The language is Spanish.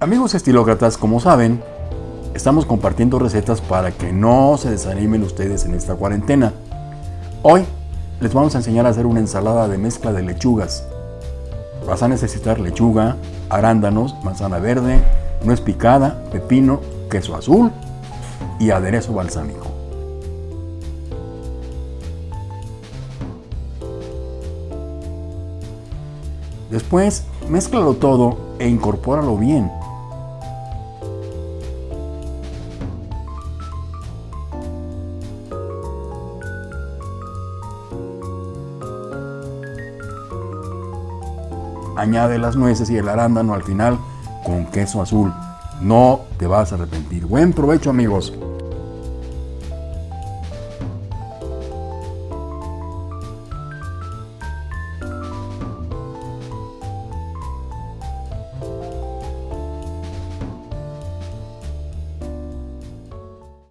Amigos estilócratas, como saben, estamos compartiendo recetas para que no se desanimen ustedes en esta cuarentena. Hoy les vamos a enseñar a hacer una ensalada de mezcla de lechugas. Vas a necesitar lechuga, arándanos, manzana verde, nuez picada, pepino, queso azul y aderezo balsámico. Después, mézclalo todo e incorpóralo bien. Añade las nueces y el arándano al final con queso azul. No te vas a arrepentir. Buen provecho amigos.